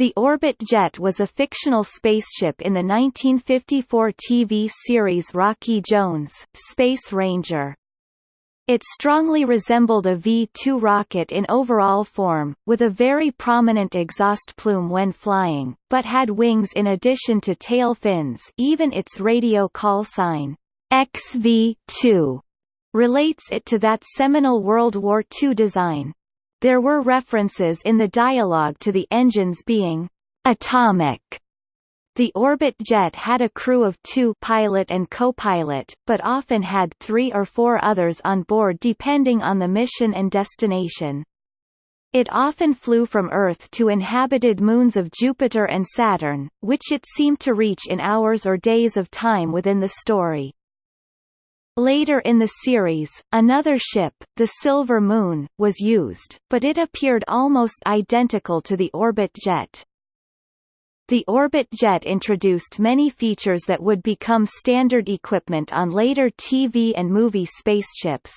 The Orbit Jet was a fictional spaceship in the 1954 TV series Rocky Jones, Space Ranger. It strongly resembled a V-2 rocket in overall form, with a very prominent exhaust plume when flying, but had wings in addition to tail fins even its radio call sign, XV-2, relates it to that seminal World War II design. There were references in the dialogue to the engines being atomic. The Orbit jet had a crew of two pilot and co-pilot, but often had three or four others on board depending on the mission and destination. It often flew from Earth to inhabited moons of Jupiter and Saturn, which it seemed to reach in hours or days of time within the story. Later in the series, another ship, the Silver Moon, was used, but it appeared almost identical to the Orbit jet. The Orbit jet introduced many features that would become standard equipment on later TV and movie spaceships.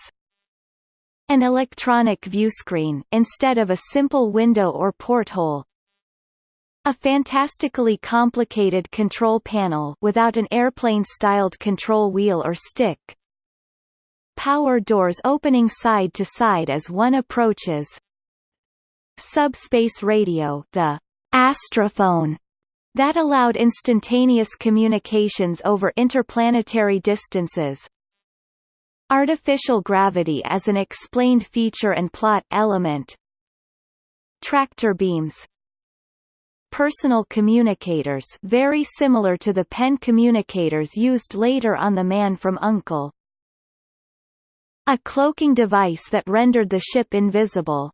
An electronic viewscreen, instead of a simple window or porthole, a fantastically complicated control panel without an airplane-styled control wheel or stick, Power doors opening side to side as one approaches. Subspace radio the astrophone that allowed instantaneous communications over interplanetary distances. Artificial gravity as an explained feature and plot element. Tractor beams Personal communicators very similar to the pen communicators used later on The Man from U.N.C.L.E. A cloaking device that rendered the ship invisible.